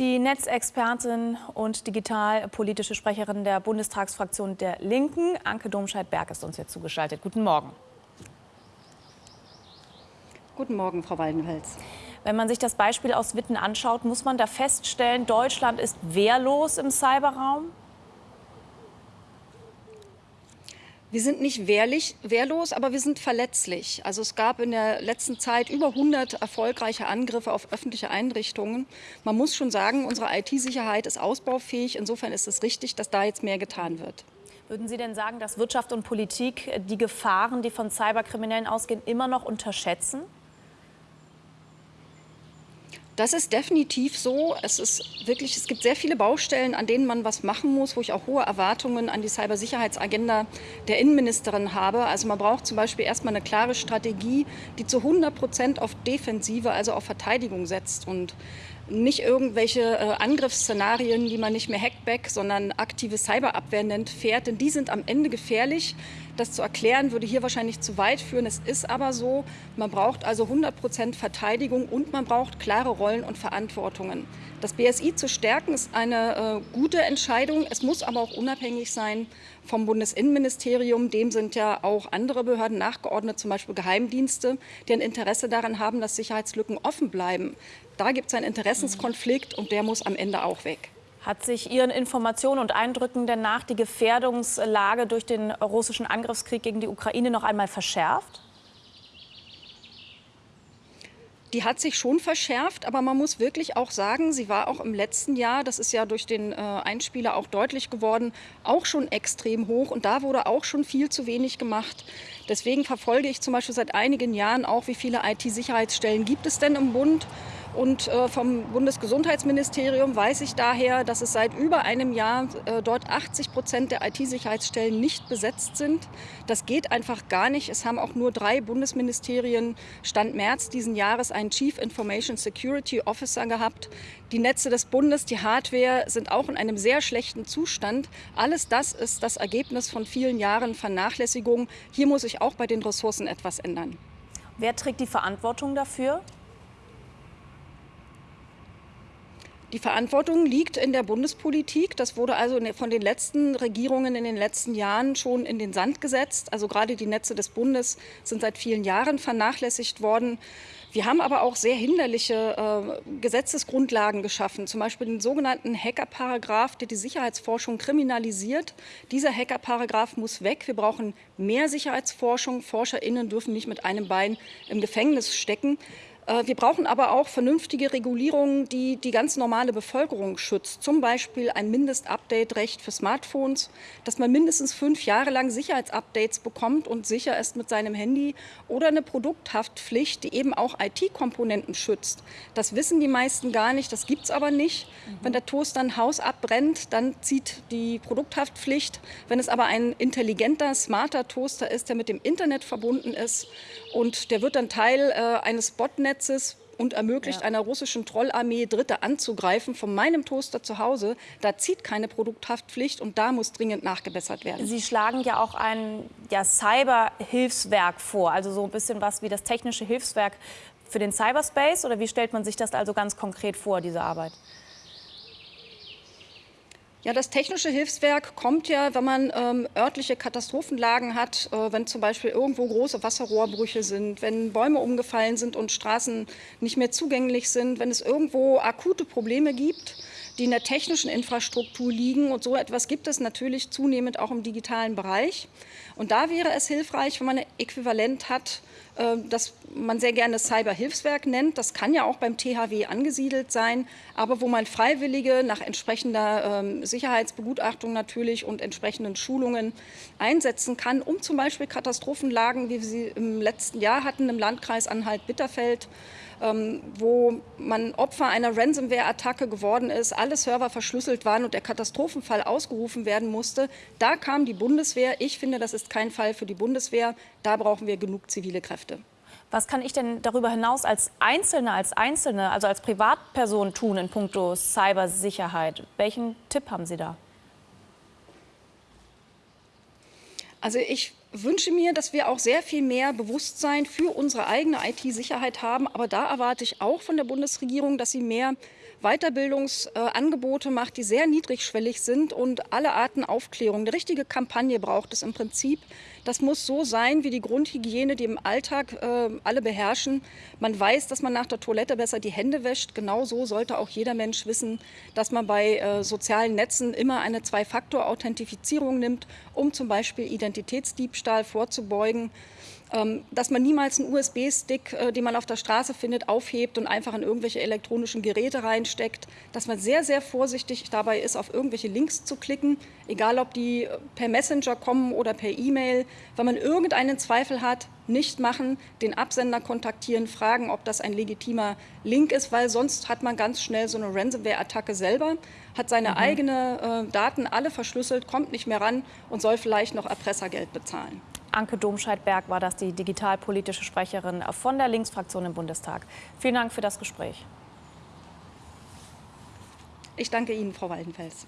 Die Netzexpertin und digitalpolitische Sprecherin der Bundestagsfraktion der Linken, Anke Domscheit-Berg, ist uns jetzt zugeschaltet. Guten Morgen. Guten Morgen, Frau Waldenfels. Wenn man sich das Beispiel aus Witten anschaut, muss man da feststellen, Deutschland ist wehrlos im Cyberraum? Wir sind nicht wehrlich, wehrlos, aber wir sind verletzlich. Also es gab in der letzten Zeit über 100 erfolgreiche Angriffe auf öffentliche Einrichtungen. Man muss schon sagen, unsere IT-Sicherheit ist ausbaufähig. Insofern ist es richtig, dass da jetzt mehr getan wird. Würden Sie denn sagen, dass Wirtschaft und Politik die Gefahren, die von Cyberkriminellen ausgehen, immer noch unterschätzen? Das ist definitiv so. Es ist wirklich, es gibt sehr viele Baustellen, an denen man was machen muss, wo ich auch hohe Erwartungen an die Cybersicherheitsagenda der Innenministerin habe. Also man braucht zum Beispiel erstmal eine klare Strategie, die zu 100 Prozent auf Defensive, also auf Verteidigung setzt und nicht irgendwelche äh, Angriffsszenarien, die man nicht mehr Hackback, sondern aktive Cyberabwehr nennt, fährt. Denn die sind am Ende gefährlich. Das zu erklären würde hier wahrscheinlich zu weit führen. Es ist aber so, man braucht also 100 Prozent Verteidigung und man braucht klare Rollen und Verantwortungen. Das BSI zu stärken ist eine äh, gute Entscheidung. Es muss aber auch unabhängig sein vom Bundesinnenministerium. Dem sind ja auch andere Behörden nachgeordnet, zum Beispiel Geheimdienste, die ein Interesse daran haben, dass Sicherheitslücken offen bleiben. Da gibt es einen Interessenskonflikt und der muss am Ende auch weg. Hat sich Ihren Informationen und Eindrücken denn nach die Gefährdungslage durch den russischen Angriffskrieg gegen die Ukraine noch einmal verschärft? die hat sich schon verschärft, aber man muss wirklich auch sagen, sie war auch im letzten Jahr, das ist ja durch den äh, Einspieler auch deutlich geworden, auch schon extrem hoch und da wurde auch schon viel zu wenig gemacht. Deswegen verfolge ich zum Beispiel seit einigen Jahren auch, wie viele IT-Sicherheitsstellen gibt es denn im Bund und äh, vom Bundesgesundheitsministerium weiß ich daher, dass es seit über einem Jahr äh, dort 80 Prozent der IT-Sicherheitsstellen nicht besetzt sind. Das geht einfach gar nicht. Es haben auch nur drei Bundesministerien Stand März diesen Jahres einen Chief Information Security Officer gehabt. Die Netze des Bundes, die Hardware sind auch in einem sehr schlechten Zustand. Alles das ist das Ergebnis von vielen Jahren Vernachlässigung. Hier muss sich auch bei den Ressourcen etwas ändern. Wer trägt die Verantwortung dafür? Die Verantwortung liegt in der Bundespolitik. Das wurde also von den letzten Regierungen in den letzten Jahren schon in den Sand gesetzt. Also gerade die Netze des Bundes sind seit vielen Jahren vernachlässigt worden. Wir haben aber auch sehr hinderliche äh, Gesetzesgrundlagen geschaffen, zum Beispiel den sogenannten Hacker-Paragraph, der die Sicherheitsforschung kriminalisiert. Dieser Hacker-Paragraph muss weg. Wir brauchen mehr Sicherheitsforschung. ForscherInnen dürfen nicht mit einem Bein im Gefängnis stecken. Äh, wir brauchen aber auch vernünftige Regulierungen, die die ganz normale Bevölkerung schützt. Zum Beispiel ein Mindestupdate-Recht für Smartphones, dass man mindestens fünf Jahre lang Sicherheitsupdates bekommt und sicher ist mit seinem Handy oder eine Produkthaftpflicht, die eben auch IT-Komponenten schützt. Das wissen die meisten gar nicht, das gibt es aber nicht. Mhm. Wenn der Toaster ein Haus abbrennt, dann zieht die Produkthaftpflicht. Wenn es aber ein intelligenter, smarter Toaster ist, der mit dem Internet verbunden ist und der wird dann Teil äh, eines Botnets, Netzes und ermöglicht ja. einer russischen Trollarmee Dritte anzugreifen von meinem Toaster zu Hause. Da zieht keine Produkthaftpflicht und da muss dringend nachgebessert werden. Sie schlagen ja auch ein ja, Cyber-Hilfswerk vor, also so ein bisschen was wie das technische Hilfswerk für den Cyberspace oder wie stellt man sich das also ganz konkret vor, diese Arbeit? Ja, das technische Hilfswerk kommt ja, wenn man ähm, örtliche Katastrophenlagen hat, äh, wenn zum Beispiel irgendwo große Wasserrohrbrüche sind, wenn Bäume umgefallen sind und Straßen nicht mehr zugänglich sind, wenn es irgendwo akute Probleme gibt, die in der technischen Infrastruktur liegen. Und so etwas gibt es natürlich zunehmend auch im digitalen Bereich. Und da wäre es hilfreich, wenn man ein Äquivalent hat das man sehr gerne Cyberhilfswerk nennt. Das kann ja auch beim THW angesiedelt sein, aber wo man Freiwillige nach entsprechender ähm, Sicherheitsbegutachtung natürlich und entsprechenden Schulungen einsetzen kann, um zum Beispiel Katastrophenlagen, wie wir sie im letzten Jahr hatten, im Landkreis Anhalt-Bitterfeld, ähm, wo man Opfer einer Ransomware-Attacke geworden ist, alle Server verschlüsselt waren und der Katastrophenfall ausgerufen werden musste. Da kam die Bundeswehr. Ich finde, das ist kein Fall für die Bundeswehr. Da brauchen wir genug zivile Kräfte. Was kann ich denn darüber hinaus als Einzelne, als Einzelne, also als Privatperson tun in puncto Cybersicherheit? Welchen Tipp haben Sie da? Also ich wünsche mir, dass wir auch sehr viel mehr Bewusstsein für unsere eigene IT-Sicherheit haben. Aber da erwarte ich auch von der Bundesregierung, dass sie mehr Weiterbildungsangebote macht, die sehr niedrigschwellig sind und alle Arten Aufklärung. Eine richtige Kampagne braucht es im Prinzip. Das muss so sein wie die Grundhygiene, die im Alltag äh, alle beherrschen. Man weiß, dass man nach der Toilette besser die Hände wäscht. Genauso sollte auch jeder Mensch wissen, dass man bei äh, sozialen Netzen immer eine Zwei-Faktor-Authentifizierung nimmt, um zum Beispiel Identitätsdiebstahl vorzubeugen dass man niemals einen USB-Stick, äh, den man auf der Straße findet, aufhebt und einfach in irgendwelche elektronischen Geräte reinsteckt, dass man sehr, sehr vorsichtig dabei ist, auf irgendwelche Links zu klicken, egal ob die äh, per Messenger kommen oder per E-Mail. Wenn man irgendeinen Zweifel hat, nicht machen, den Absender kontaktieren, fragen, ob das ein legitimer Link ist, weil sonst hat man ganz schnell so eine Ransomware-Attacke selber, hat seine mhm. eigenen äh, Daten alle verschlüsselt, kommt nicht mehr ran und soll vielleicht noch Erpressergeld bezahlen. Anke Domscheit-Berg war das, die digitalpolitische Sprecherin von der Linksfraktion im Bundestag. Vielen Dank für das Gespräch. Ich danke Ihnen, Frau Waldenfels.